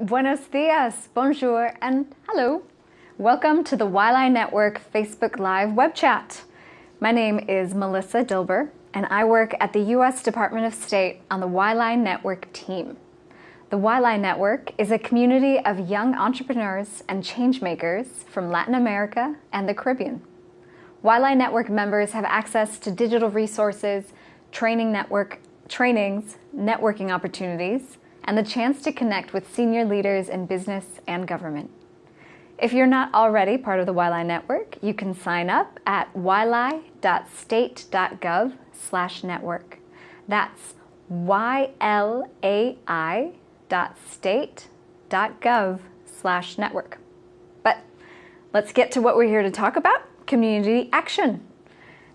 Buenos dias, bonjour, and hello. Welcome to the YLAI Network Facebook Live web chat. My name is Melissa Dilber, and I work at the U.S. Department of State on the YLAI Network team. The YLAI Network is a community of young entrepreneurs and changemakers from Latin America and the Caribbean. YLAI Network members have access to digital resources, training network trainings, networking opportunities, and the chance to connect with senior leaders in business and government. If you're not already part of the YLAI network, you can sign up at ylai.state.gov slash network. That's ylai.state.gov slash network. But let's get to what we're here to talk about, community action.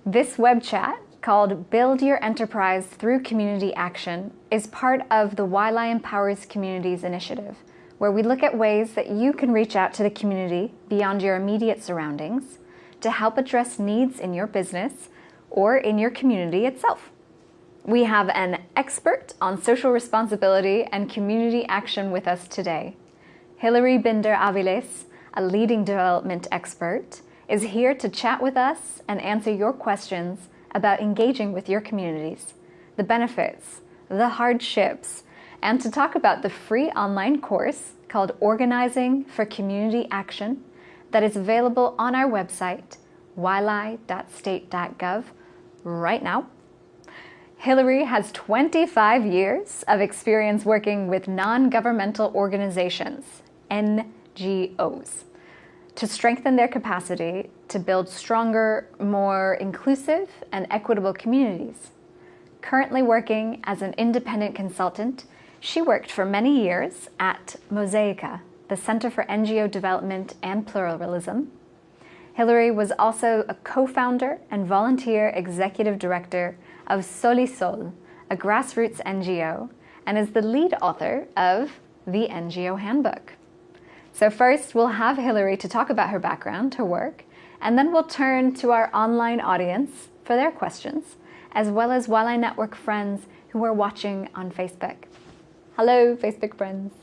This web chat called Build Your Enterprise Through Community Action is part of the YLAI Empowers Communities initiative, where we look at ways that you can reach out to the community beyond your immediate surroundings to help address needs in your business or in your community itself. We have an expert on social responsibility and community action with us today. Hilary Binder Aviles, a leading development expert, is here to chat with us and answer your questions about engaging with your communities, the benefits, the hardships, and to talk about the free online course called Organizing for Community Action that is available on our website, ylai.state.gov, right now. Hilary has 25 years of experience working with non-governmental organizations, NGOs to strengthen their capacity to build stronger, more inclusive and equitable communities. Currently working as an independent consultant, she worked for many years at Mosaica, the Center for NGO Development and Pluralism. Hilary was also a co-founder and volunteer executive director of Solisol, a grassroots NGO, and is the lead author of the NGO Handbook. So first, we'll have Hilary to talk about her background, her work, and then we'll turn to our online audience for their questions, as well as YLI Network friends who are watching on Facebook. Hello, Facebook friends.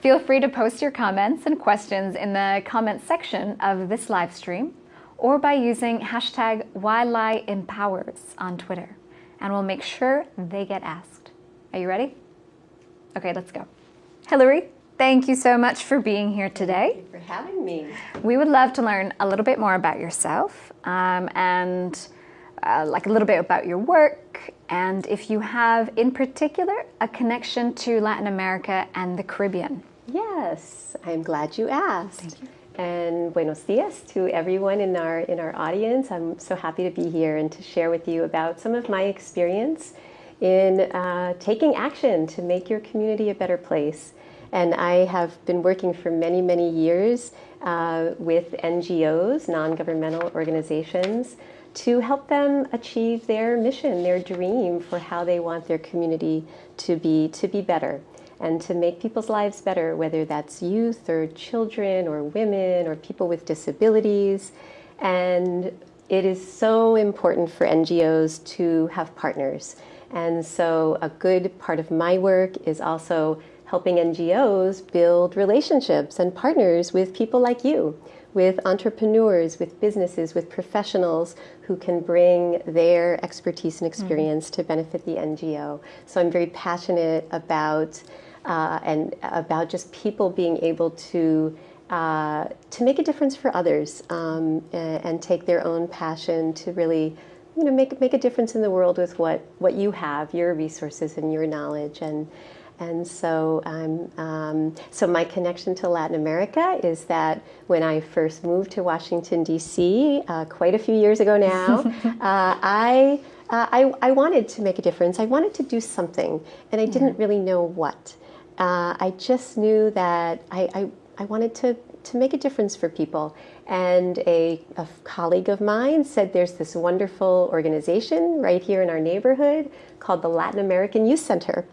Feel free to post your comments and questions in the comments section of this live stream or by using hashtag YLAIEmpowers on Twitter, and we'll make sure they get asked. Are you ready? Okay, let's go. Hilary, Thank you so much for being here today. Thank you for having me. We would love to learn a little bit more about yourself um, and uh, like a little bit about your work and if you have in particular a connection to Latin America and the Caribbean. Yes, I'm glad you asked. Thank you. And buenos dias to everyone in our in our audience. I'm so happy to be here and to share with you about some of my experience in uh, taking action to make your community a better place. And I have been working for many, many years uh, with NGOs, non-governmental organizations, to help them achieve their mission, their dream for how they want their community to be, to be better and to make people's lives better, whether that's youth or children or women or people with disabilities. And it is so important for NGOs to have partners. And so a good part of my work is also helping NGOs build relationships and partners with people like you, with entrepreneurs, with businesses, with professionals who can bring their expertise and mm-hmm. experience mm -hmm. to benefit the NGO. So I'm very passionate about uh, and about just people being able to uh, to make a difference for others um, and, and, take their own passion to really you know make make a difference in the world with what what you have, your resources and your knowledge and. And so, um, um, so my connection to Latin America is that when I first moved to Washington D.C. Uh, quite a few years ago now, uh, I, uh, I, I wanted to make a difference. I wanted to do something, and I didn't really know what. Uh, I just knew that I, I, I wanted to to make a difference for people. And a, a, colleague of mine said there's this wonderful organization right here in our neighborhood called the Latin American Youth Center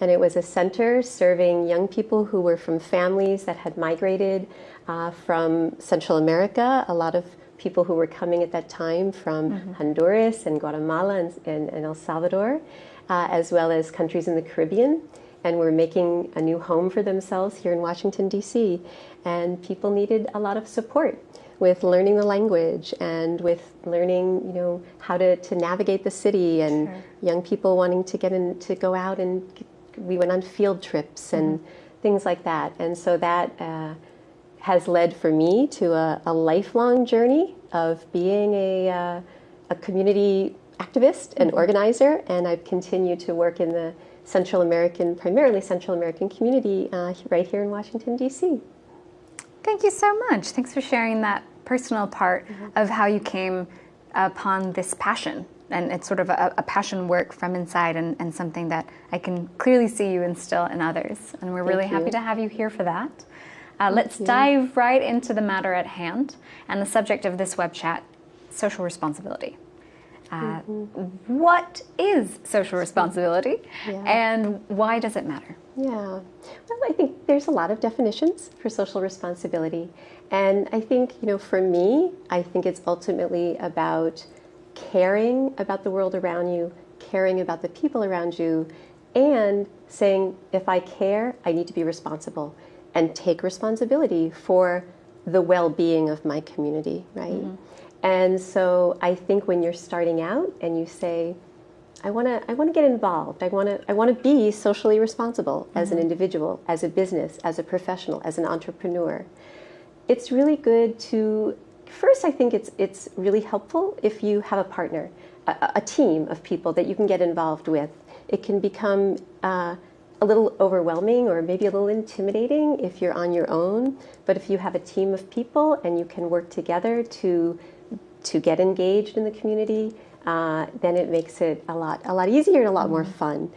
and it was a center serving young people who were from families that had migrated uh, from Central America, a lot of people who were coming at that time from mm -hmm. Honduras and Guatemala and, and, and El Salvador, uh, as well as countries in the Caribbean. And were making a new home for themselves here in Washington, D.C. And people needed a lot of support with learning the language and with learning, you know, how to, to navigate the city and sure. young people wanting to get in to go out and we went on field trips and mm-hmm. things like that. And so that uh, has led for me to a, a, lifelong journey of being a, uh, a community activist and mm-hmm. organizer. And I've continued to work in the Central American, primarily Central American community uh, right here in Washington, D.C. Thank you so much. Thanks for sharing that personal part mm-hmm. of how you came upon this passion. And it's sort of a, a passion work from inside and, and, something that I can clearly see you instill in others. And we're Thank really you. happy to have you here for that. Uh, let's you. dive right into the matter at hand and the subject of this web chat social responsibility. Uh, mm-hmm. What is social responsibility yeah. and why does it matter? Yeah, well, I think there's a lot of definitions for social responsibility. And I think, you know, for me, I think it's ultimately about caring about the world around you, caring about the people around you, and saying, if I care, I need to be responsible and take responsibility for the well being of my community, right? Mm-hmm. And so I think when you're starting out and you say, I want to I want to get involved. I want to I want to be socially responsible as mm-hmm. an individual, as a business, as a professional, as an entrepreneur. It's really good to first I think it's it's really helpful if you have a partner, a, a team of people that you can get involved with. It can become uh, a little overwhelming or maybe a little intimidating if you're on your own. But if you have a team of people and you can work together to to get engaged in the community, uh, then it makes it a lot a lot easier and a lot more mm-hmm. fun.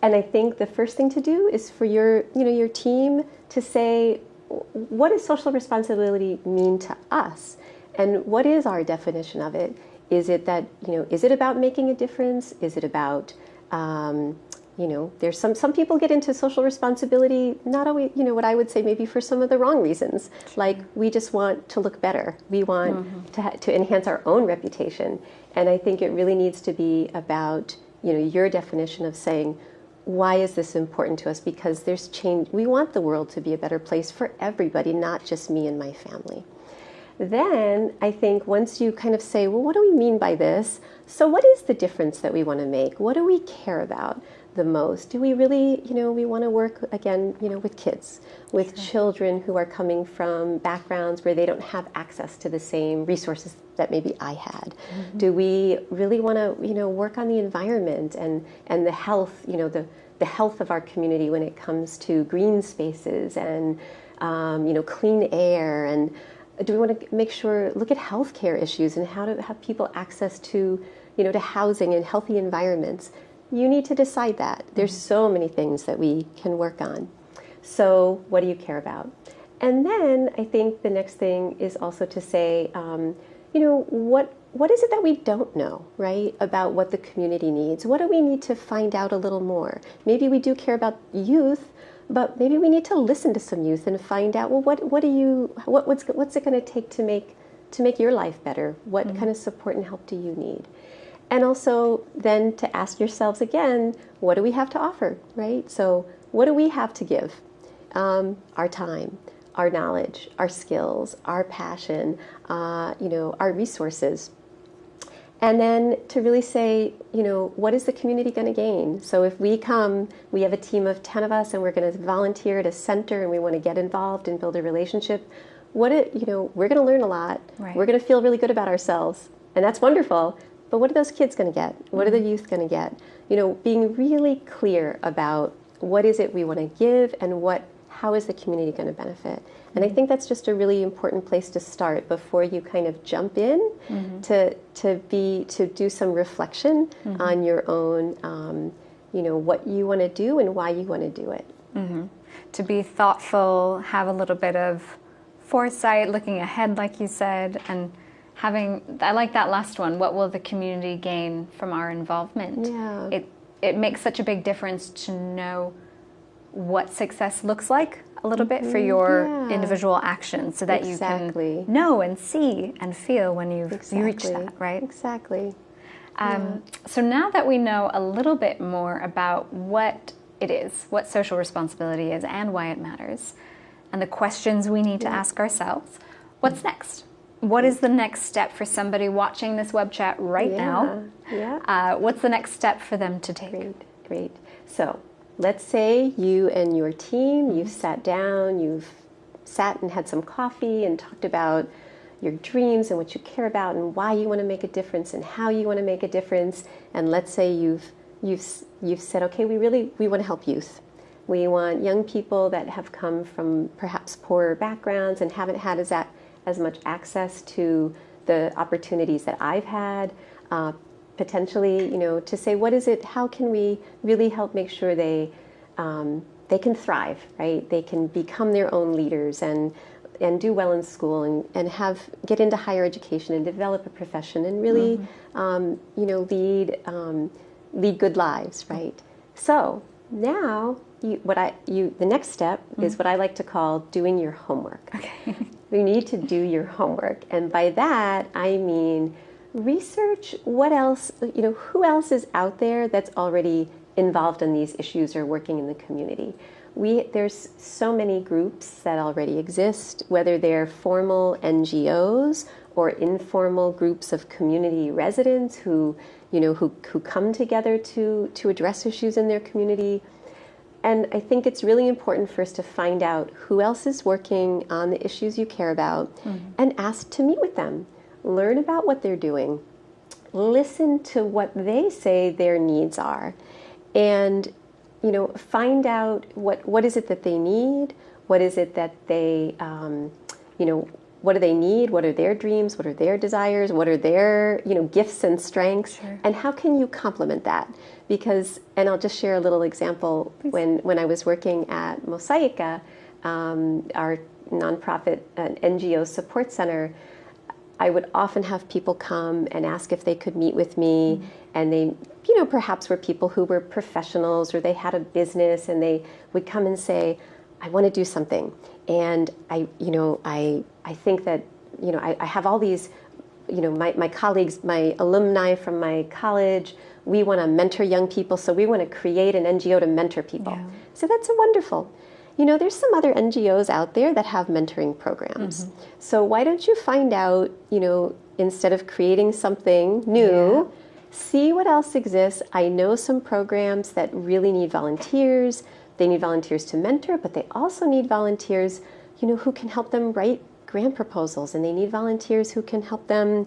And I think the first thing to do is for your you know your team to say, what does social responsibility mean to us, and what is our definition of it? Is it that you know is it about making a difference? Is it about um, you know there's some some people get into social responsibility not always you know what i would say maybe for some of the wrong reasons like we just want to look better we want mm-hmm. to, to enhance our own reputation and i think it really needs to be about you know your definition of saying why is this important to us because there's change we want the world to be a better place for everybody not just me and my family then I think once you kind of say, well, what do we mean by this? So, what is the difference that we want to make? What do we care about? The most? Do we really, you know, we want to work again, you know, with kids, with sure. children who are coming from backgrounds where they don't have access to the same resources that maybe I had? Mm-hmm. Do we really want to, you know, work on the environment and and the health, you know, the the health of our community when it comes to green spaces and um, you know clean air and do we want to make sure look at healthcare issues and how to have people access to you know to housing and healthy environments you need to decide that. There's mm-hmm. so many things that we can work on. So, what do you care about? And then I think the next thing is also to say, um, you know, what what is it that we don't know, right, about what the community needs? What do we need to find out a little more? Maybe we do care about youth, but maybe we need to listen to some youth and find out, well, what what do you what what's what's it going to take to make to make your life better? What mm-hmm. kind of support and help do you need? And also then to ask yourselves again, what do we have to offer, right? So, what do we have to give? Um, our time, our knowledge, our skills, our passion, uh, you know, our resources. And then to really say, you know, what is the community going to gain? So if we come, we have a team of 10 of us and we're going to volunteer at a center and we want to get involved and build a relationship, what it, you know, we're going to learn a lot. Right. We're going to feel really good about ourselves. And that's wonderful. But what are those kids going to get? What are the mm-hmm. youth going to get? You know, being really clear about what is it we want to give and what how is the community going to benefit? And I mm-hmm. think that's just a really important place to start before you kind of jump in mm-hmm. to to be to do some reflection mm-hmm. on your own, um, you know, what you want to do and why you want to do it. Mm-hmm. To be thoughtful, have a little bit of foresight, looking ahead, like you said, and having I like that last one. What will the community gain from our involvement? Yeah. It it makes such a big difference to know what success looks like a little bit for mm-hmm. your yeah. individual actions so that exactly. you can know and see and feel when you've exactly. you reach that, right? Exactly. Um, yeah. So now that we know a little bit more about what it is, what social responsibility is, and why it matters, and the questions we need to ask ourselves, what's next? What is the next step for somebody watching this web chat right Yeah, now? yeah. Uh, what's the next step for them to take? Great, great. So let's say you and your team, you've sat down, you've sat and had some coffee and talked about your dreams and what you care about and why you want to make a difference and how you want to make a difference. And let's say you've you've you've said, okay, we really we want to help youth. We want young people that have come from perhaps poorer backgrounds and haven't had as that as much access to the opportunities that I've had. Uh, potentially, you know, to say what is it? How can we really help make sure they um, they can thrive, right? They can become their own leaders and and do well in school and, and have get into higher education and develop a profession and really, um, you know, lead um, lead good lives, right? So now, you, what I you the next step is what I like to call doing your homework. Okay. You need to do your homework. And by that, I mean research what else, you know, who else is out there that's already involved in these issues or working in the community. We, there's so many groups that already exist, whether they're formal NGOs or informal groups of community residents who, you know, who, who come together to, to address issues in their community. And I think it's really important first to find out who else is working on the issues you care about and ask to meet with them. Learn about what they're doing. Listen to what they say their needs are. And you know, find out what, what is it that they need? What is it that they, um, you know, what do they need? What are their dreams? What are their desires? What are their, you know, gifts and strengths? Sure. And how can you complement that? Because, and I'll just share a little example. When, when I was working at Mosaica, um, our nonprofit uh, NGO support center, I would often have people come and ask if they could meet with me, and they, you know, perhaps were people who were professionals or they had a business, and they would come and say, "I want to do something," and I, you know, I, I think that, you know, I, I have all these, you know, my, my colleagues, my alumni from my college, we want to mentor young people, so we want to create an NGO to mentor people. Yeah. So that's a wonderful. You know, there's some other NGOs out there that have mentoring programs. Mm-hmm. So why don't you find out, you know, instead of creating something new, see what else exists. I know some programs that really need volunteers. They need volunteers to mentor, but they also need volunteers, you know, who can help them write grant proposals and they need volunteers who can help them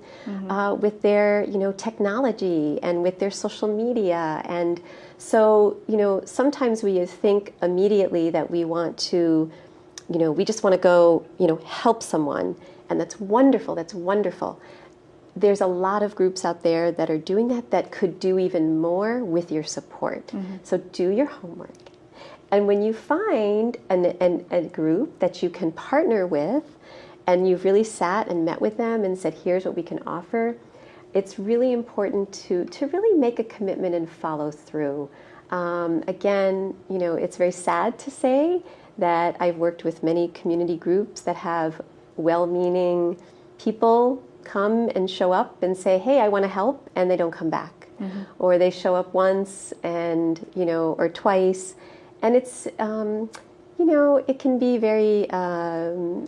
uh, with their you know technology and with their social media. And so you know sometimes we think immediately that we want to you know we just want to go you know help someone and that's wonderful that's wonderful. There's a lot of groups out there that are doing that that could do even more with your support. So do your homework. And when you find an, an, a group that you can partner with, and you've really sat and met with them and said, here's what we can offer, it's really important to, to really make a commitment and follow through. Um, again, you know, it's very sad to say that I've worked with many community groups that have well meaning people come and show up and say, hey, I want to help, and they don't come back. Or they show up once and, you know, or twice and it's um, you know it can be very um,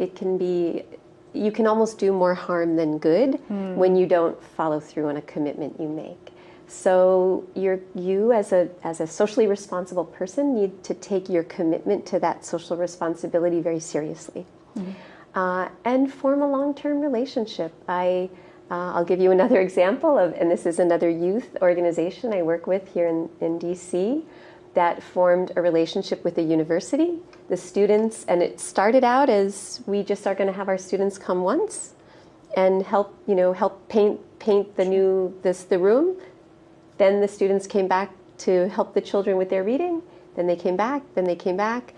it, can be you can almost do more harm than good when you don't follow through on a commitment you make. So you're you as a as a socially responsible person need to take your commitment to that social responsibility very seriously. Uh, and form a long-term relationship. I uh, I'll give you another example of, and this is another youth organization I work with here in, in DC that formed a relationship with a university. The students, and it started out as we just are going to have our students come once and help, you know, help paint paint the new this the room. Then the students came back to help the children with their reading. Then they came back. Then they came back.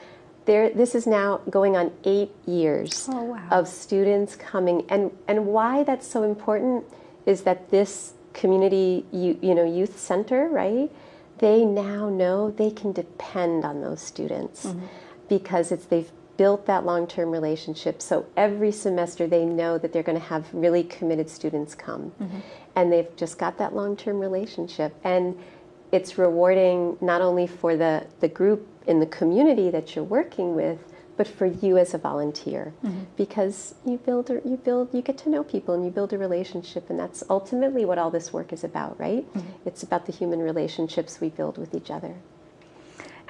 There, this is now going on eight years Oh, wow. of students coming, and and why that's so important is that this community, you, you know, youth center, right? They now know they can depend on those students mm-hmm. Because it's they've built that long-term relationship. So every semester they know that they're going to have really committed students come, and they've just got that long-term relationship. And it's rewarding not only for the, the group in the community that you're working with, but for you as a volunteer, mm-hmm. because you build, or you build, you get to know people and you build a relationship, and that's ultimately what all this work is about, right? Mm-hmm. It's about the human relationships we build with each other.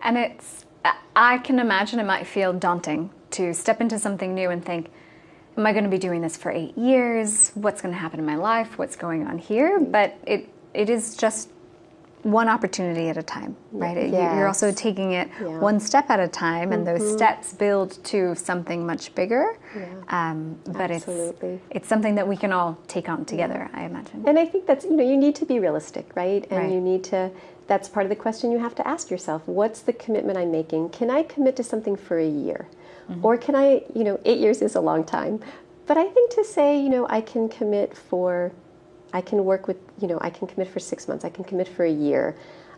And it's, I can imagine it might feel daunting to step into something new and think, am I going to be doing this for eight years? What's going to happen in my life? What's going on here? But it, it is just one opportunity at a time, right? Yes. You're also taking it yeah. one step at a time, and mm-hmm. those steps build to something much bigger. Yeah. Um, but Absolutely. it's it's something that we can all take on together, yeah. I imagine. And I think that's you know you need to be realistic, right? And right. you need to. That's part of the question you have to ask yourself. What's the commitment I'm making? Can I commit to something for a year? Mm-hmm. Or can I, you know, eight years is a long time. But I think to say, you know, I can commit for I can work with, you know, I can commit for six months, I can commit for a year.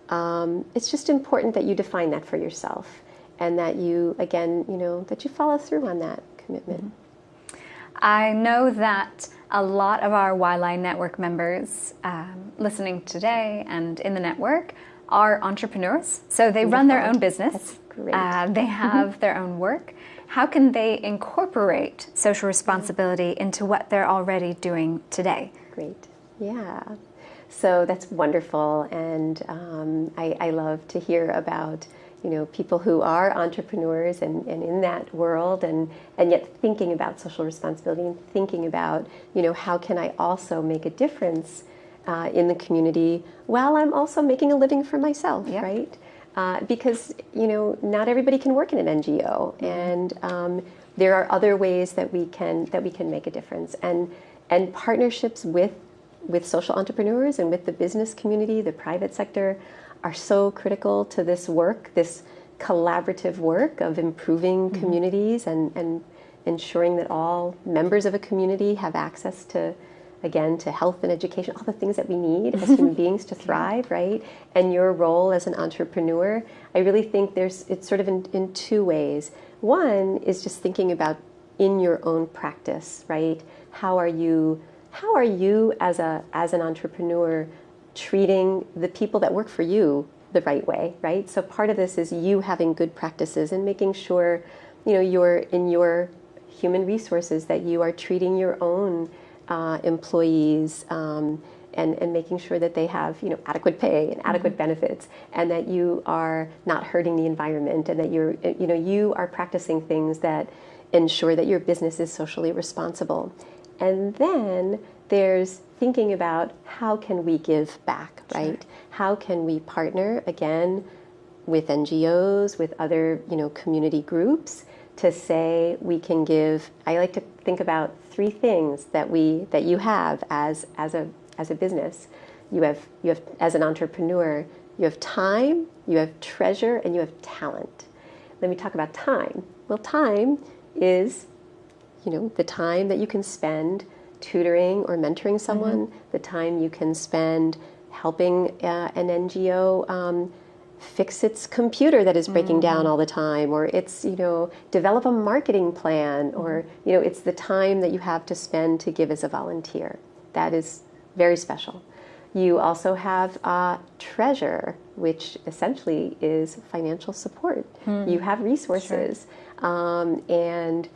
Um, it's just important that you define that for yourself and that you, again, you know, that you follow through on that commitment. Mm-hmm. I know that a lot of our YLAI network members um, listening today and in the network are entrepreneurs. So they run their own business. Uh, they have their own work. How can they incorporate social responsibility into what they're already doing today? Great. Yeah. So that's wonderful, and um, I, I, love to hear about you know people who are entrepreneurs and, and in that world, and and yet thinking about social responsibility and thinking about you know how can I also make a difference uh, in the community while I'm also making a living for myself, yeah. right? Uh, because you know not everybody can work in an NGO, mm-hmm. and um, there are other ways that we can that we can make a difference, and and partnerships with with social entrepreneurs and with the business community, the private sector, are so critical to this work, this collaborative work of improving mm-hmm. communities and, and ensuring that all members of a community have access to, again, to health and education, all the things that we need as human beings to thrive, right? And your role as an entrepreneur, I really think there's, it's sort of in, in two ways. One is just thinking about in your own practice, right? How are you how are you as a as an entrepreneur treating the people that work for you the right way right so part of this is you having good practices and making sure you know you're in your human resources that you are treating your own uh, employees um, and, and making sure that they have you know adequate pay and adequate mm-hmm. benefits and that you are not hurting the environment and that you're you know you are practicing things that ensure that your business is socially responsible and then there's thinking about how can we give back, right? Sure. How can we partner again with NGOs, with other, you know, community groups to say we can give I like to think about three things that we that you have as as a as a business. You have you have as an entrepreneur, you have time, you have treasure, and you have talent. Let me talk about time. Well, time is you know, the time that you can spend tutoring or mentoring someone, mm-hmm. the time you can spend helping uh, an NGO um, fix its computer that is breaking mm-hmm. down all the time, or it's, you know, develop a marketing plan, mm-hmm. or, you know, it's the time that you have to spend to give as a volunteer. That is very special. You also have uh, treasure, which essentially is financial support. Mm-hmm. You have resources. Sure. Um, and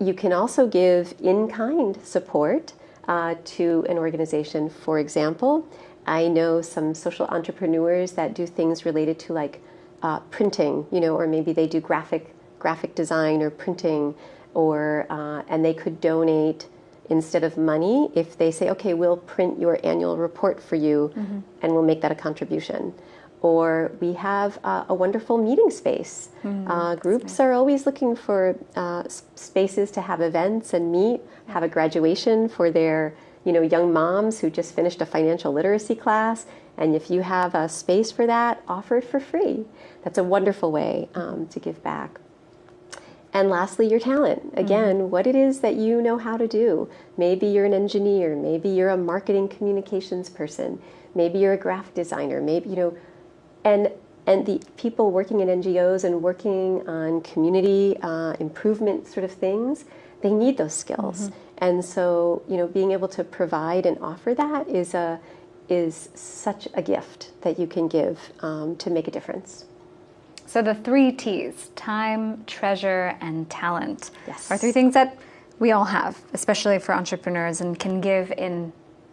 you can also give in-kind support uh, to an organization. For example, I know some social entrepreneurs that do things related to like uh, printing, you know, or maybe they do graphic graphic design or printing, or uh, and they could donate instead of money if they say, okay, we'll print your annual report for you, mm-hmm. and we'll make that a contribution or we have uh, a wonderful meeting space. Mm, uh, groups nice. are always looking for uh, spaces to have events and meet, have a graduation for their you know young moms who just finished a financial literacy class. And if you have a space for that, offer it for free. That's a wonderful way um, to give back. And lastly, your talent. Mm-hmm. Again, mm-hmm. what it is that you know how to do. Maybe you're an engineer, maybe you're a marketing communications person, maybe you're a graphic designer, maybe, you know, and and the people working in NGOs and working on community uh, improvement sort of things, they need those skills. Mm-hmm. And so, you know, being able to provide and offer that is a is such a gift that you can give um, to make a difference. So the three T's, time, treasure, and talent, yes. are three things that we all have, especially for entrepreneurs, and can give in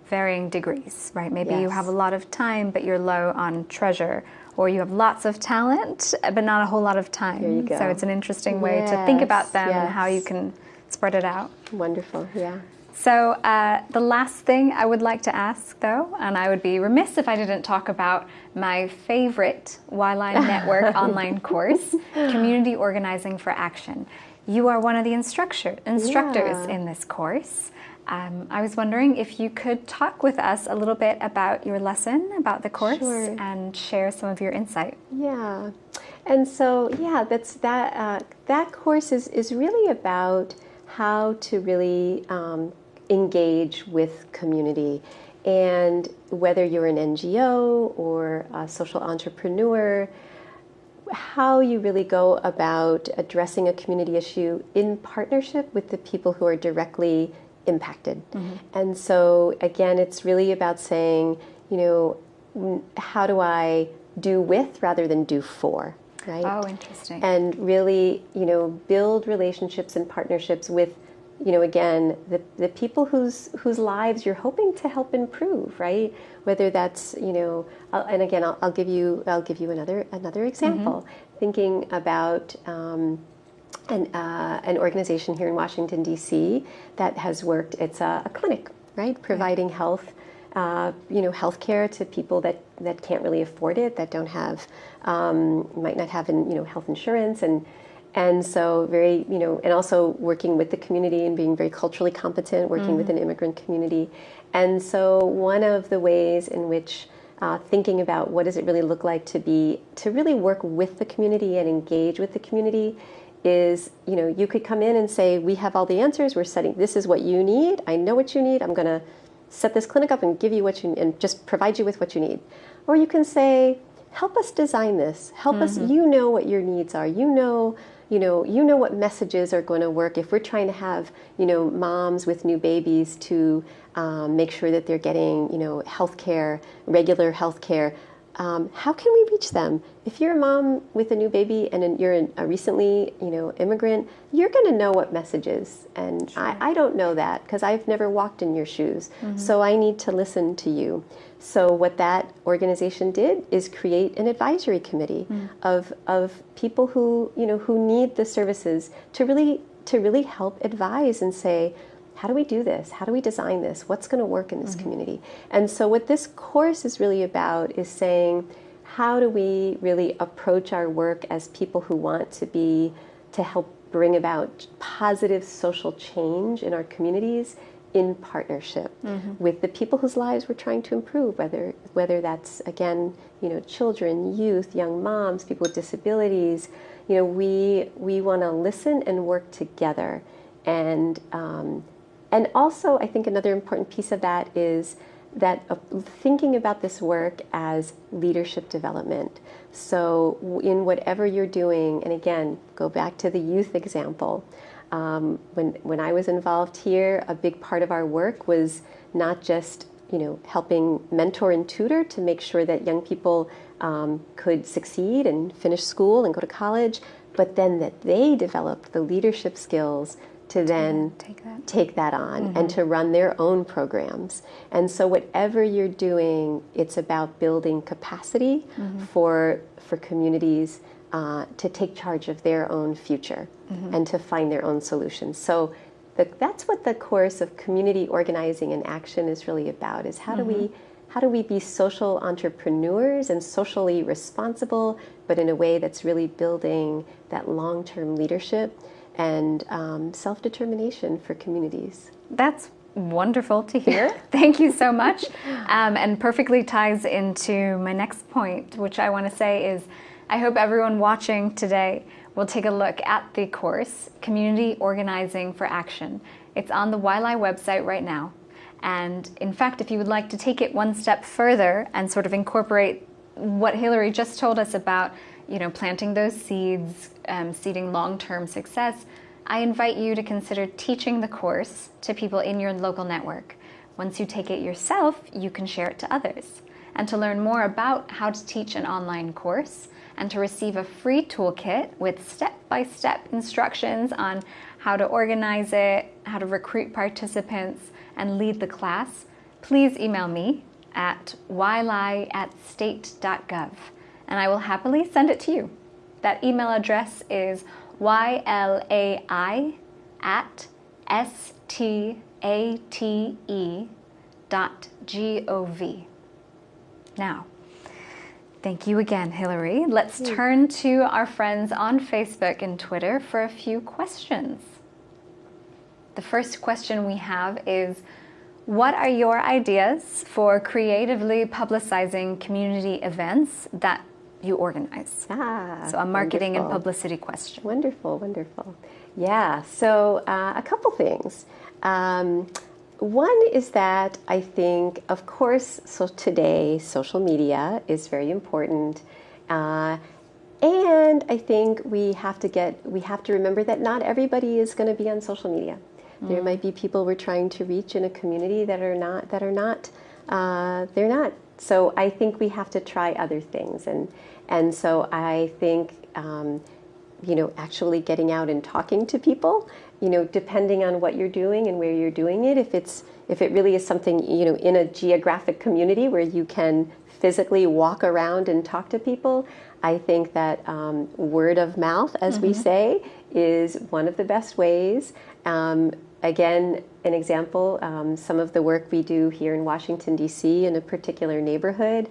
varying degrees, right? Maybe yes. you have a lot of time, but you're low on treasure, or you have lots of talent, but not a whole lot of time. There you go. So it's an interesting way yes, to think about them yes. and how you can spread it out. Wonderful, yeah. So uh, the last thing I would like to ask, though, and I would be remiss if I didn't talk about my favorite YLAI Network online course, Community Organizing for Action. You are one of the instructor, instructors yeah. in this course. Um, I was wondering if you could talk with us a little bit about your lesson, about the course, sure. and share some of your insight. Yeah, and so yeah, that's that. Uh, that course is is really about how to really um, engage with community. And whether you're an NGO or a social entrepreneur, how you really go about addressing a community issue in partnership with the people who are directly impacted. Mm-hmm. And so, again, it's really about saying, you know, how do I do with rather than do for? Right? Oh, interesting. And really, you know, build relationships and partnerships with you know, again, the, the people whose whose lives you're hoping to help improve, right? Whether that's, you know, I'll, and again, I'll, I'll, give you I'll give you another another example. Mm-hmm. Thinking about um, an uh, an organization here in Washington D.C. that has worked. It's a, a clinic, right, providing health. Uh, you know, healthcare to people that, that can't really afford it, that don't have, um, might not have, in, you know, health insurance, and and so very you know and also working with the community and being very culturally competent working mm-hmm. with an immigrant community and so one of the ways in which uh, thinking about what does it really look like to be to really work with the community and engage with the community is you know you could come in and say we have all the answers. We're setting this is what you need. I know what you need. I'm going to set this clinic up and give you what you and just provide you with what you need. Or you can say help us design this. Help mm-hmm. us you know what your needs are. You know you know, you know what messages are going to work. If we're trying to have, you know, moms with new babies to um, make sure that they're getting, you know, health care, regular health care, um, how can we reach them? If you're a mom with a new baby and you're a recently, you know, immigrant, you're going to know what messages, and sure. I, I, don't know that because I've never walked in your shoes. Mm-hmm. So I need to listen to you. So what that organization did is create an advisory committee mm-hmm. of of people who you know who need the services to really to really help advise and say how do we do this? How do we design this? What's going to work in this mm-hmm. community? And so, what this course is really about is saying, how do we really approach our work as people who want to be, to help bring about positive social change in our communities in partnership mm-hmm. with the people whose lives we're trying to improve whether whether that's again you know children youth young moms people with disabilities you know we we want to listen and work together and um, and also, I think another important piece of that is that uh, thinking about this work as leadership development. So, in whatever you're doing, and again, go back to the youth example. Um, when when I was involved here, a big part of our work was not just you know helping mentor and tutor to make sure that young people um, could succeed and finish school and go to college, but then that they developed the leadership skills to then take that, take that on mm-hmm. and to run their own programs. And so whatever you're doing, it's about building capacity mm-hmm. for for communities uh, to take charge of their own future mm-hmm. and to find their own solutions. So the, that's what the course of community organizing and action is really about: is how do we mm-hmm. how do we be social entrepreneurs and socially responsible, but in a way that's really building that long-term leadership and um, self determination for communities. That's wonderful to hear. Thank you so much. Um, and perfectly ties into my next point, which I want to say is I hope everyone watching today will take a look at the course, Community Organizing for Action. It's on the YLAI website right now. And in fact, if you would like to take it one step further and sort of incorporate what Hilary just told us about you know, planting those seeds, um, seeding long-term success, I invite you to consider teaching the course to people in your local network. Once you take it yourself, you can share it to others. And to learn more about how to teach an online course and to receive a free toolkit with step-by-step -step instructions on how to organize it, how to recruit participants, and lead the class, please email me at ylai at state.gov and I will happily send it to you. That email address is ylai at state dot gov. Now, thank you again, Hilary. Let's turn to our friends on Facebook and Twitter for a few questions. The first question we have is, what are your ideas for creatively publicizing community events that you organize? Ah, so a marketing wonderful. and publicity question. Wonderful, wonderful. Yeah, so uh, a couple things. Um, one is that I think, of course, so today social media is very important. Uh, and I think we have to get, we have to remember that not everybody is going to be on social media. Mm. There might be people we're trying to reach in a community that are not, that are not, uh, they're not. So I think we have to try other things. And, and so I think, um, you know, actually getting out and talking to people, you know, depending on what you're doing and where you're doing it, if it's, if it really is something, you know, in a geographic community where you can physically walk around and talk to people, I think that um, word of mouth, as mm -hmm. we mm-hmm. say, is one of the best ways. Um, again, an example, um, some of the work we do here in Washington, D.C. in a particular neighborhood,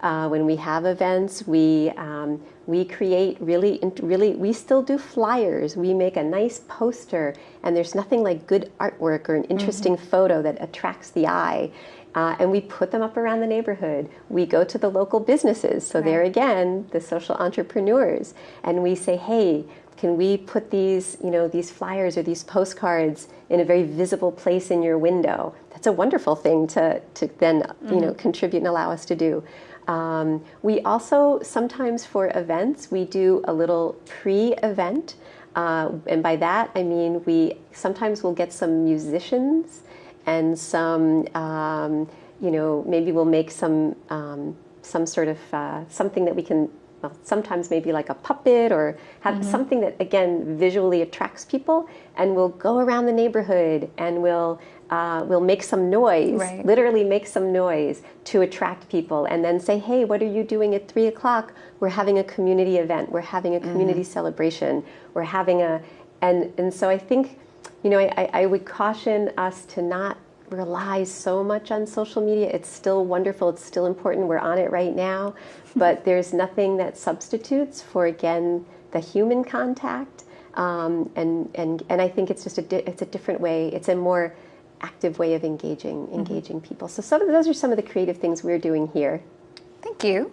uh, when we have events, we um, we create really, really. We still do flyers. We make a nice poster, and there's nothing like good artwork or an interesting mm -hmm. photo that attracts the eye. Uh, and we put them up around the neighborhood. We go to the local businesses. So right. there again, the social entrepreneurs, and we say, hey, can we put these, you know, these flyers or these postcards in a very visible place in your window? That's a wonderful thing to, to then, mm -hmm. you know, mm-hmm. contribute and allow us to do. Um, we also, sometimes for events, we do a little pre-event. Uh, and by that, I mean we sometimes we'll get some musicians and some, um, you know, maybe we'll make some, um, some sort of, uh, something that we can well, sometimes maybe like a puppet or have mm -hmm. something that again visually attracts people and we'll go around the neighborhood and we'll uh, we'll make some noise, right. literally make some noise to attract people and then say, hey, what are you doing at three o'clock? We're having a community event. We're having a community mm -hmm. celebration. We're having a, and, and so I think, you know, I, I would caution us to not rely so much on social media. It's still wonderful. It's still important. We're on it right now, but there's nothing that substitutes for, again, the human contact. Um, and, and, and I think it's just a, it's a different way. It's a more, active way of engaging mm-hmm. engaging mm -hmm. people. So some of those are some of the creative things we're doing here. Thank you.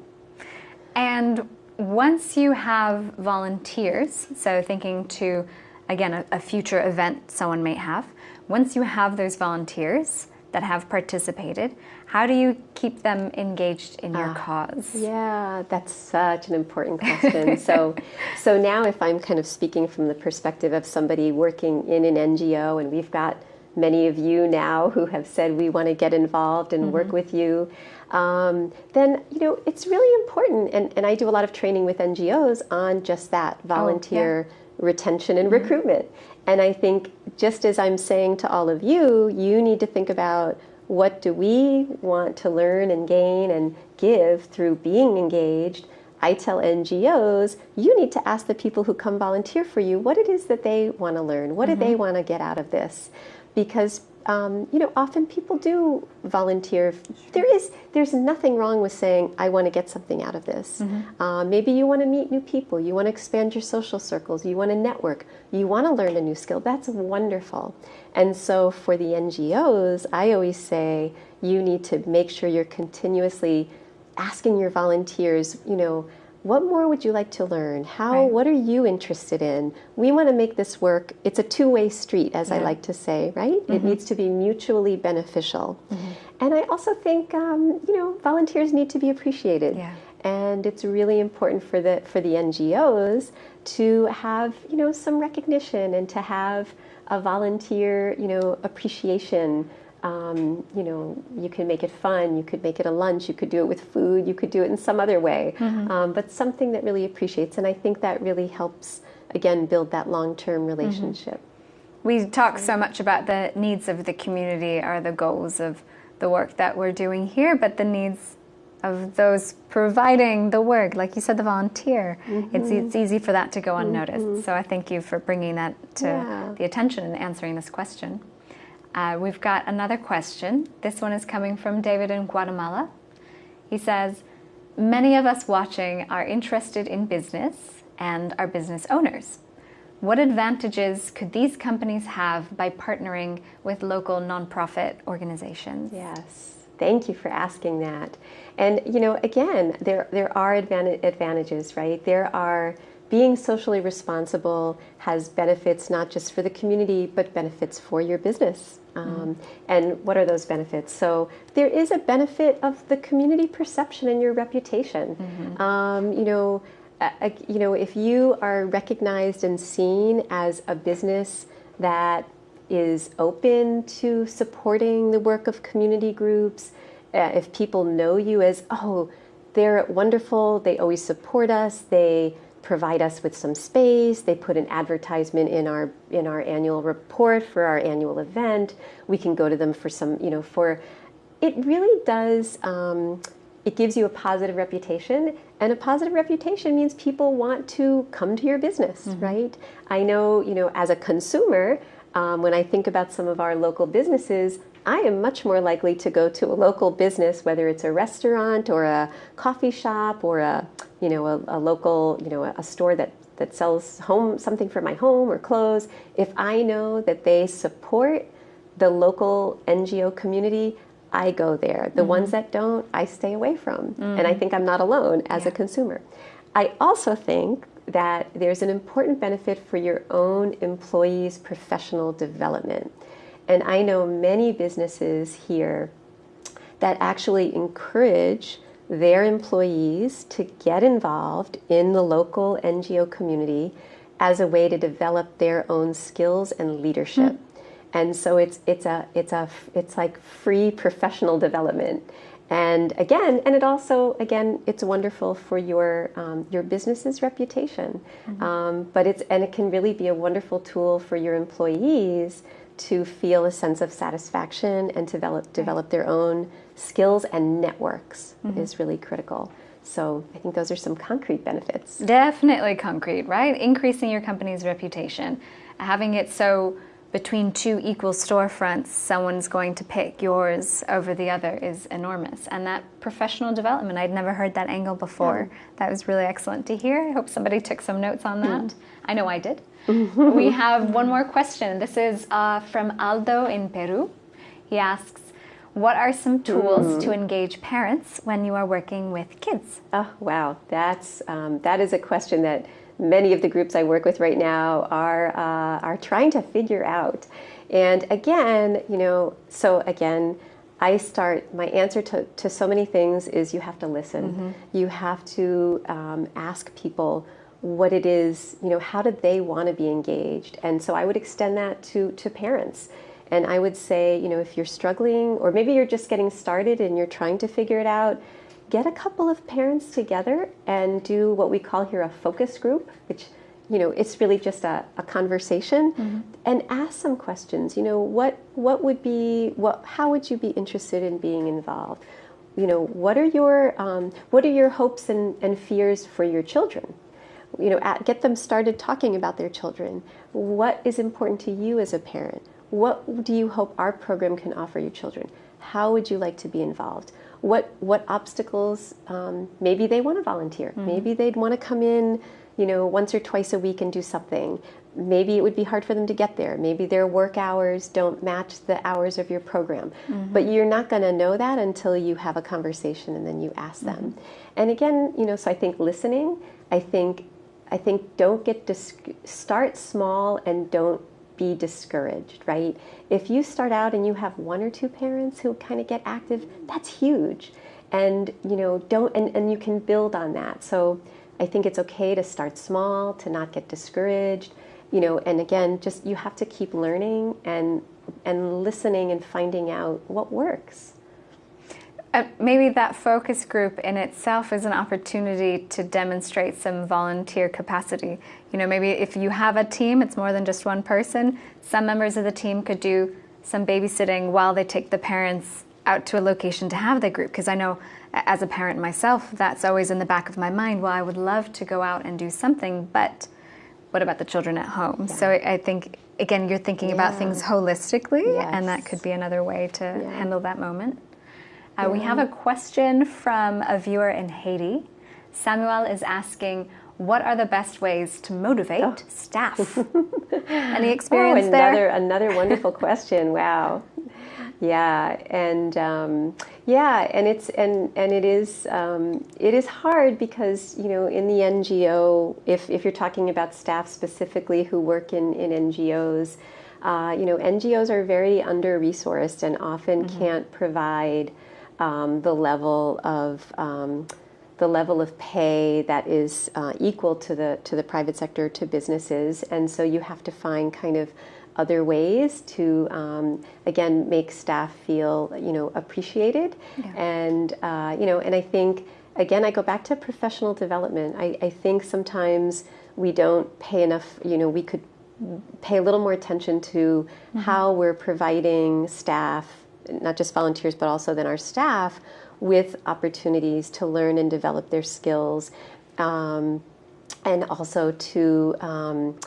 And once you have volunteers, so thinking to again a, a future event someone may have, once you have those volunteers that have participated, how do you keep them engaged in your uh, cause? Yeah, that's such an important question. so, so now if I'm kind of speaking from the perspective of somebody working in an NGO and we've got many of you now who have said we want to get involved and mm -hmm. work mm-hmm. with you, um, then you know it's really important. And, and I do a lot of training with NGOs on just that volunteer oh, yeah. retention and mm -hmm. recruitment. And I think just as I'm saying to all of you, you need to think about what do we want to learn and gain and give through being engaged. I tell NGOs, you need to ask the people who come volunteer for you what it is that they want to learn. What mm -hmm. do they mm-hmm. want to get out of this? because um, you know often people do volunteer. There is there's nothing wrong with saying I want to get something out of this. Mm -hmm. uh, maybe you want to meet new people. You want to expand your social circles. You want to network. You want to learn a new skill. That's wonderful. And so for the NGOs, I always say you need to make sure you're continuously asking your volunteers. You know what more would you like to learn? How, right. what are you interested in? We want to make this work. It's a two-way street, as yeah. I like to say, right? Mm -hmm. It mm-hmm. needs to be mutually beneficial. Mm -hmm. And I also think, um, you know, volunteers need to be appreciated. Yeah. And it's really important for the, for the NGOs to have, you know, some recognition and to have a volunteer, you know, appreciation um, you know, you can make it fun. You could make it a lunch. You could do it with food. You could do it in some other way. Mm-hmm. Um, but something that really appreciates, and I think that really helps again build that long-term mm-hmm. relationship. Mm-hmm. We talk so much about the needs of the community are the goals of the work that we're doing here, but the needs of those providing the work, like you said, the volunteer, mm-hmm. it's, it's easy for that to go unnoticed. Mm-hmm. So I thank you for bringing that to yeah. the attention and answering this question. Uh, we've got another question. This one is coming from David in Guatemala. He says, Many of us watching are interested in business and are business owners. What advantages could these companies have by partnering with local nonprofit organizations? Yes, thank you for asking that. And you know, again, there there are advantages, right? There are being socially responsible has benefits not just for the community, but benefits for your business. Um, mm-hmm. And what are those benefits? So there is a benefit of the community perception and your reputation. Mm-hmm. Um, you know, uh, you know, if you are recognized and seen as a business that is open to supporting the work of community groups, uh, if people know you as, oh, they're wonderful, they always support us, they provide us with some space, they put an advertisement in our in our annual report for our annual event, we can go to them for some, you know, for it really does um, it gives you a positive reputation and a positive reputation means people want to come to your business mm-hmm. right? I know you know as a consumer um, when i think about some of our local businesses i am much more likely to go to a local business whether it's a restaurant or a coffee shop or a you know a, a local you know a, a store that that sells home something for my home or clothes if i know that they support the local ngo community I go there. The mm-hmm. ones that don't, I stay away from. Mm-hmm. And I think I'm not alone as yeah. a consumer. I also think that there's an important benefit for your own employees' professional development. And I know many businesses here that actually encourage their employees to get involved in the local NGO community as a way to develop their own skills and leadership. Mm-hmm and so it's it's a it's a it's like free professional development and again and it also again it's wonderful for your um, your business's reputation mm-hmm. um, but it's and it can really be a wonderful tool for your employees to feel a sense of satisfaction and develop develop their own skills and networks mm-hmm. is really critical so I think those are some concrete benefits. Definitely concrete, right? Increasing your company's reputation, having it so between two equal storefronts, someone's going to pick yours over the other is enormous. And that professional development, I'd never heard that angle before. Yeah. That was really excellent to hear. I hope somebody took some notes on that. Mm. I know I did. We have one more question. This is uh, from Aldo in Peru. He asks, what are some tools mm. to engage parents when you are working with kids? Oh, wow. That's, um, that is a question that many of the groups I work with right now are uh, are trying to figure out. And again, you know, so again, I start my answer to, to so many things is you have to listen. Mm-hmm. You have to um, ask people what it is, you know, how do they want to be engaged? And so I would extend that to to parents. And I would say, you know, if you're struggling or maybe you're just getting started and you're trying to figure it out, get a couple of parents together and do what we call here a focus group, which you know it's really just a, a conversation mm-hmm. and ask some questions you know what what would be what how would you be interested in being involved you know what are your um, what are your hopes and, and fears for your children you know at, get them started talking about their children. What is important to you as a parent? What do you hope our program can offer your children? How would you like to be involved? What what obstacles um, maybe they want to volunteer. Mm-hmm. maybe they'd want to come in you know once or twice a week and do something. Maybe it would be hard for them to get there. Maybe their work hours don't match the hours of your program. Mm-hmm. but you're not going to know that until you have a conversation and then you ask them. Mm-hmm. and again you know so i think listening i think i think don't get start small and don't be discouraged, right? If you start out and you have one or two parents who kind of get active, that's huge. And you know, don't and, and you can build on that. So I think it's okay to start small, to not get discouraged. you know, and again, just you have to keep learning and and listening and finding out what works. Uh, maybe that focus group in itself is an opportunity to demonstrate some volunteer capacity. You know, maybe if you have a team, it's more than just one person. Some members of the team could do some babysitting while they take the parents out to a location to have the group. Because I know as a parent myself, that's always in the back of my mind. Well, I would love to go out and do something, but what about the children at home? Yeah. So I think, again, you're thinking yeah. about things holistically, yes. and that could be another way to yeah. handle that moment. Uh, we have a question from a viewer in Haiti. Samuel is asking, what are the best ways to motivate oh. staff? Any experience oh, another, there? Another wonderful question. Wow. Yeah, and um, yeah, and it's and and it is um, it is hard because you know in the NGO, if if you're talking about staff specifically who work in in NGOs, uh, you know NGOs are very under resourced and often mm-hmm. can't provide um, the level of um, the level of pay that is uh, equal to the to the private sector to businesses, and so you have to find kind of other ways to um, again make staff feel you know appreciated yeah. and uh, you know and I think again I go back to professional development I, I think sometimes we don't pay enough you know we could pay a little more attention to mm-hmm. how we're providing staff not just volunteers but also then our staff with opportunities to learn and develop their skills um, and also to um,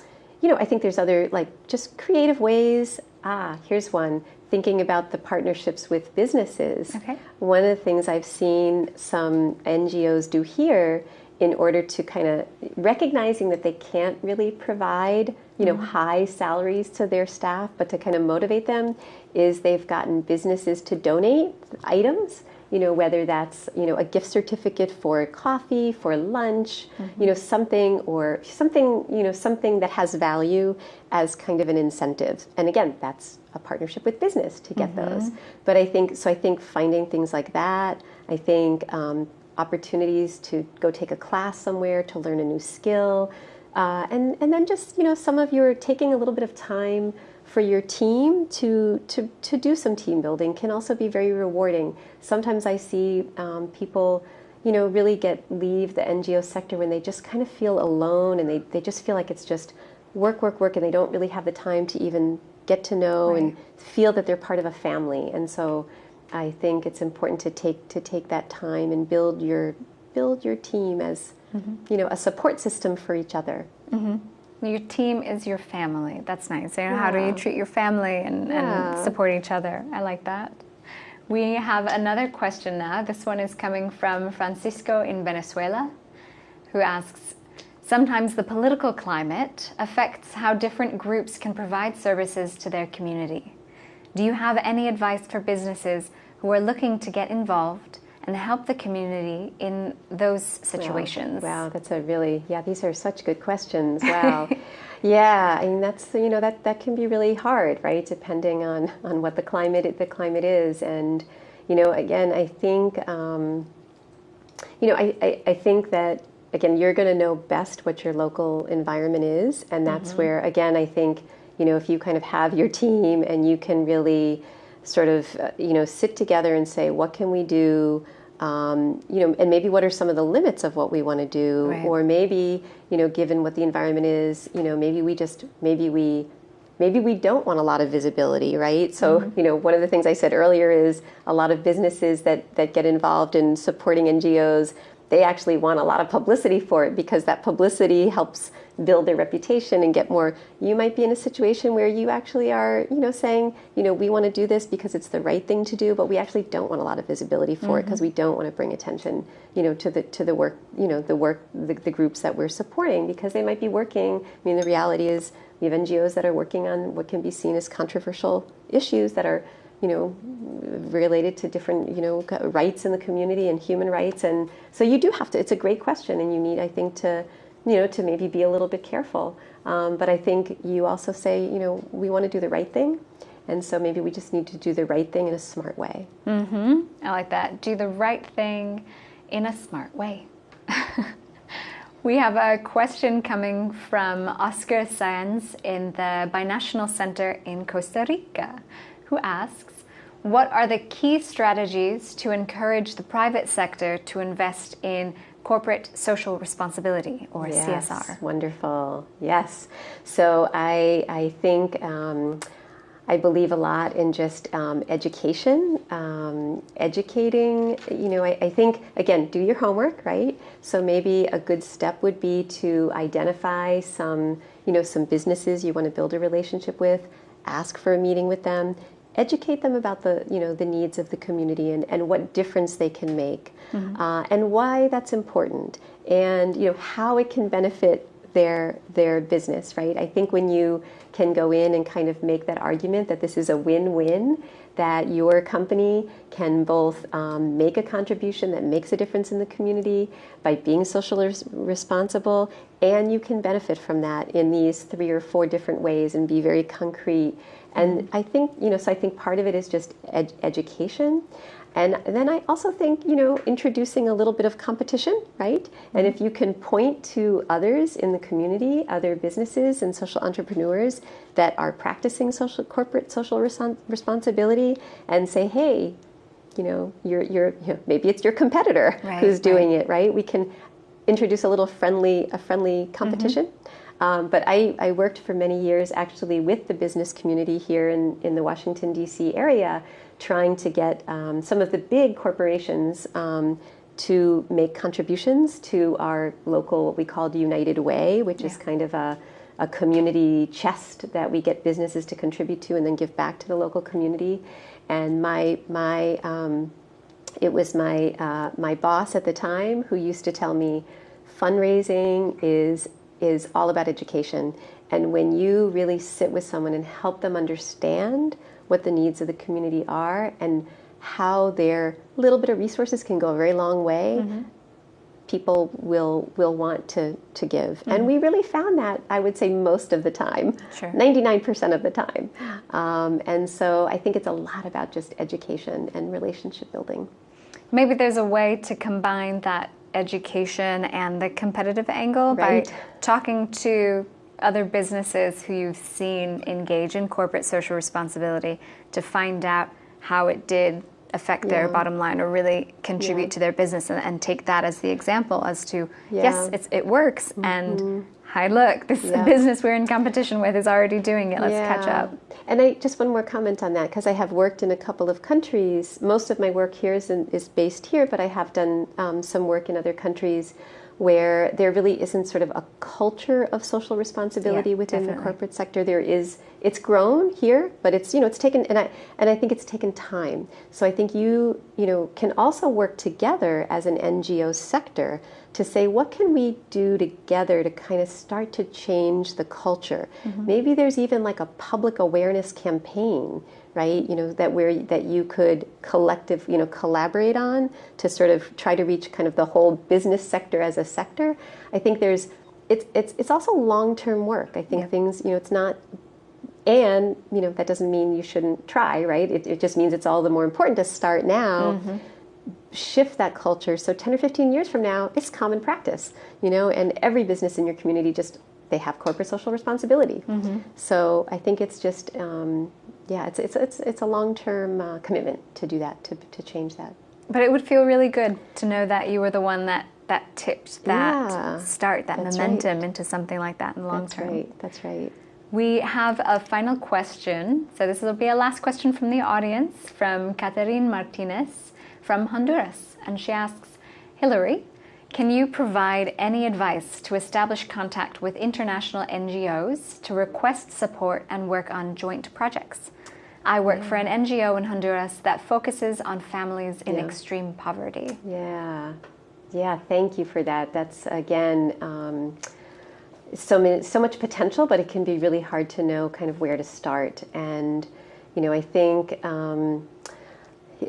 you know, I think there's other like just creative ways. Ah, here's one. Thinking about the partnerships with businesses. Okay. One of the things I've seen some NGOs do here in order to kind of recognizing that they can't really provide you know mm-hmm. high salaries to their staff but to kind of motivate them is they've gotten businesses to donate items you know, whether that's, you know, a gift certificate for coffee, for lunch, mm-hmm. you know, something or something, you know, something that has value as kind of an incentive. And again, that's a partnership with business to get mm-hmm. those. But I think, so I think finding things like that, I think um, opportunities to go take a class somewhere to learn a new skill, uh, and, and then just, you know, some of your taking a little bit of time for your team to, to, to do some team building can also be very rewarding. Sometimes I see um, people, you know, really get leave the NGO sector when they just kind of feel alone and they, they just feel like it's just work, work, work, and they don't really have the time to even get to know right. and feel that they're part of a family. And so I think it's important to take to take that time and build your build your team as mm-hmm. you know a support system for each other. Mm-hmm. Your team is your family. That's nice. You know, yeah. how do you treat your family and, yeah. and support each other? I like that. We have another question now. This one is coming from Francisco in Venezuela, who asks Sometimes the political climate affects how different groups can provide services to their community. Do you have any advice for businesses who are looking to get involved and help the community in those situations? Wow, wow that's a really, yeah, these are such good questions. Wow. yeah, I mean, that's, you know, that, that can be really hard, right? Depending on, on what the climate, the climate is. And, you know, again, I think, um, you know, I, I, I think that again, you're going to know best what your local environment is. And that's mm-hmm. where, again, I think, you know, if you kind of have your team and you can really sort of, uh, you know, sit together and say, what can we do? Um, you know, and maybe what are some of the limits of what we want to do, right. or maybe, you know, given what the environment is, you know, maybe we just, maybe we, maybe we don't want a lot of visibility, right? So, mm-hmm. you know, one of the things I said earlier is a lot of businesses that that get involved in supporting NGOs they actually want a lot of publicity for it because that publicity helps build their reputation and get more you might be in a situation where you actually are you know saying you know we want to do this because it's the right thing to do but we actually don't want a lot of visibility for mm-hmm. it because we don't want to bring attention you know to the to the work you know the work the, the groups that we're supporting because they might be working i mean the reality is we have ngos that are working on what can be seen as controversial issues that are you know, related to different, you know, rights in the community and human rights. And so you do have to, it's a great question and you need, I think, to, you know, to maybe be a little bit careful. Um, but I think you also say, you know, we want to do the right thing. And so maybe we just need to do the right thing in a smart way. Mm-hmm. I like that. Do the right thing in a smart way. We have a question coming from Oscar Sanz in the Binational Center in Costa Rica, who asks What are the key strategies to encourage the private sector to invest in corporate social responsibility or yes, CSR? Wonderful. Yes. So I, I think. Um, I believe a lot in just um, education, um, educating. You know, I, I, think, again, do your homework, right? So maybe a good step would be to identify some, you know, some businesses you want to build a relationship with, ask for a meeting with them, educate them about the, you know, the needs of the community and, and what difference they can make mm-hmm. uh, and why that's important and, you know, how it can benefit their their business, right? I think when you can go in and kind of make that argument that this is a win-win, that your company can both um, make a contribution that makes a difference in the community by being socially res- responsible, and you can benefit from that in these three or four different ways and be very concrete. And mm-hmm. I think you know, so I think part of it is just ed- education. And then I also think, you know, introducing a little bit of competition, right? Mm-hmm. And if you can point to others in the community, other businesses and social entrepreneurs that are practicing social corporate social responsibility and say, hey, you know, you're, you're you know, maybe it's your competitor right, who's doing right. it, right? We can introduce a little friendly, a friendly competition. Mm-hmm. Um, but I, I, worked for many years actually with the business community here in, in the Washington, D.C. area trying to get um, some of the big corporations um, to make contributions to our local, what we called United Way, which yeah. is kind of a, a community chest that we get businesses to contribute to and then give back to the local community. And my, my um, it was my, uh, my boss at the time who used to tell me fundraising is, is all about education. And when you really sit with someone and help them understand what the needs of the community are and how their little bit of resources can go a very long way, mm-hmm. people will will want to to give. Mm-hmm. And we really found that I would say most of the time, ninety nine percent of the time. Um, and so I think it's a lot about just education and relationship building. Maybe there's a way to combine that education and the competitive angle right. by talking to other businesses who you've seen engage in corporate social responsibility to find out how it did affect yeah. their bottom line or really contribute yeah. to their business and, and, take that as the example as to yeah. yes it works mm-hmm. and hi look this business we're in competition with is already doing it let's catch up and i just one more comment on that because i have worked in a couple of countries. Most of my work here is, in, is based here but i have done um, some work in other countries where there really isn't sort of a culture of social responsibility yeah, within definitely. the corporate sector. There is it's grown here, but it's you know it's taken and I and I think it's taken time. So I think you you know can also work together as an NGO sector to say what can we do together to kind of start to change the culture. Mm-hmm. Maybe there's even like a public awareness campaign right? You know that where that you could collective, you know, collaborate on to sort of try to reach kind of the whole business sector as a sector. I think there's it's it's it's also long term work. I think yeah. things, you know, it's not and you know that doesn't mean you shouldn't try, right? It, it just means it's all the more important to start now. Mm-hmm shift that culture so 10 or 15 years from now it's common practice you know and every business in your community just they have corporate social responsibility mm-hmm. so i think it's just um, yeah, it's it's it's, it's a long term uh, commitment to do that to to change that. But it would feel really good to know that you were the one that that tipped that yeah, start that momentum right. into something like that in the long that's term. That's right. That's right. We have a final question. So this will be a last question from the audience from Catherine Martinez from Honduras, and she asks, Hilary. Can you provide any advice to establish contact with international NGOs to request support and work on joint projects? I work for an NGO in Honduras that focuses on families in yeah. extreme poverty. Yeah, yeah, thank you for that. That's again. Um, so, many, so much potential, but it can be really hard to know kind of where to start. And, you know, I think um,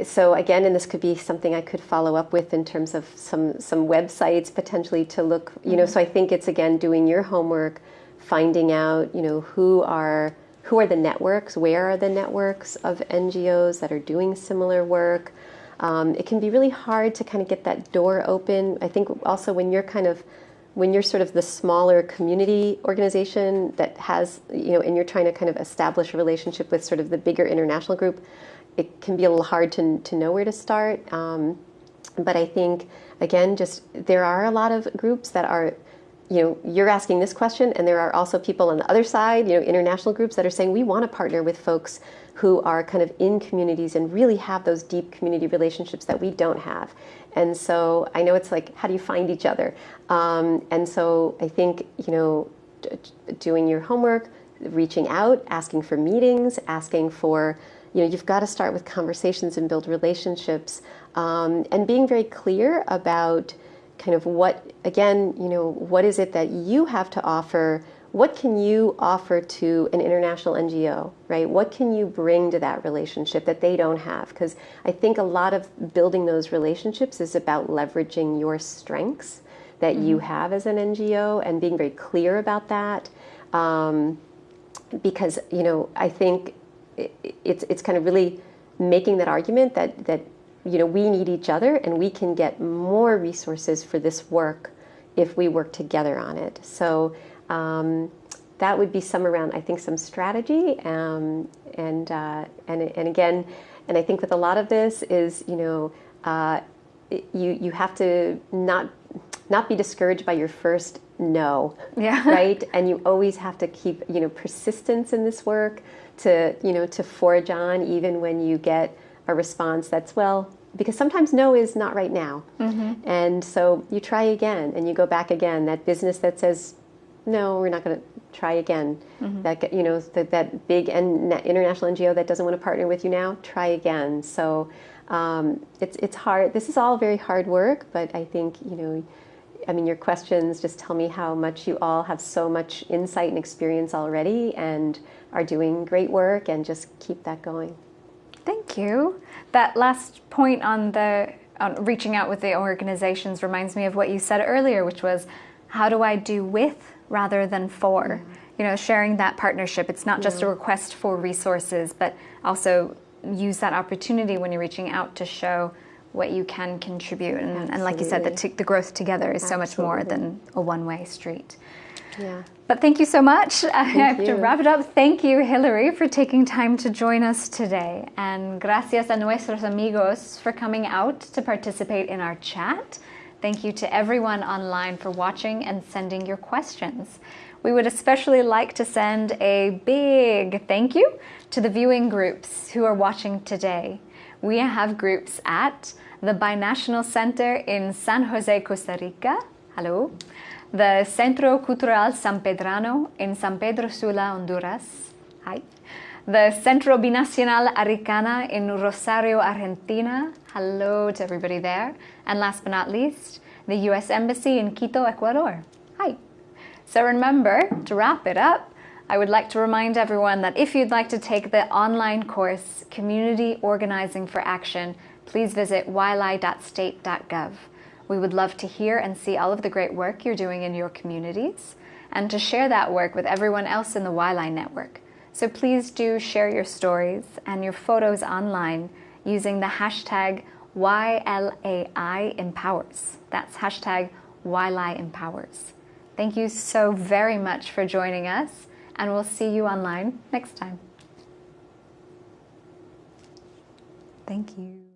so again, and this could be something I could follow up with in terms of some some websites potentially to look. You know, mm-hmm. so I think it's again doing your homework, finding out you know who are who are the networks, where are the networks of NGOs that are doing similar work. Um, it can be really hard to kind of get that door open. I think also when you're kind of when you're sort of the smaller community organization that has, you know, and you're trying to kind of establish a relationship with sort of the bigger international group, it can be a little hard to, to know where to start. Um, but I think, again, just there are a lot of groups that are, you know, you're asking this question, and there are also people on the other side, you know, international groups that are saying we want to partner with folks who are kind of in communities and really have those deep community relationships that we don't have. And so I know it's like, how do you find each other? Um, and so I think, you know, doing your homework, reaching out, asking for meetings, asking for, you know, you've got to start with conversations and build relationships um, and being very clear about kind of what, again, you know, what is it that you have to offer what can you offer to an international NGO, right? What can you bring to that relationship that they don't have? Because I think a lot of building those relationships is about leveraging your strengths that mm-hmm. you have as an NGO and being very clear about that. Um, because you know, I think it, it's it's kind of really making that argument that that you know we need each other and we can get more resources for this work if we work together on it. So um, that would be some around, I think, some strategy. Um, and, uh, and, and again, and I think with a lot of this is, you know, uh, you, you have to not, not be discouraged by your first no, yeah. right? And you always have to keep, you know, persistence in this work to, you know, to forge on even when you get a response that's, well, because sometimes no is not right now. Mm-hmm. And so you try again and you go back again. That business that says no, we're not going to try again. Mm-hmm. That you know that that big and international NGO that doesn't want to partner with you now, try again. So um, it's it's hard. This is all very hard work, but I think you know. I mean, your questions just tell me how much you all have so much insight and experience already and are doing great work, and just keep that going. Thank you. That last point on the on reaching out with the organizations reminds me of what you said earlier, which was, how do I do with rather than for. Mm-hmm. You know, sharing that partnership. It's not just a request for resources, but also use that opportunity when you're reaching out to show what you can contribute. And, and like you said, the, t- the growth together is Absolutely. so much more than a one way street. Yeah. But thank you so much. Thank I have you. to wrap it up. Thank you, Hilary, for taking time to join us today. And gracias a nuestros amigos for coming out to participate in our chat. Thank you to everyone online for watching and sending your questions. We would especially like to send a big thank you to the viewing groups who are watching today. We have groups at the Binational Center in San Jose, Costa Rica. Hello. The Centro Cultural Sampedrano in San Pedro Sula, Honduras. Hi. The Centro Binacional Aricana in Rosario, Argentina. Hello to everybody there. And last but not least, the US Embassy in Quito, Ecuador. Hi. So remember, to wrap it up, I would like to remind everyone that if you'd like to take the online course, Community Organizing for Action, please visit ylai.state.gov. We would love to hear and see all of the great work you're doing in your communities and to share that work with everyone else in the YLAI network. So please do share your stories and your photos online using the hashtag YLAI Empowers. That's hashtag YLAI Empowers. Thank you so very much for joining us, and we'll see you online next time. Thank you.